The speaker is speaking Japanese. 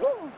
Woo!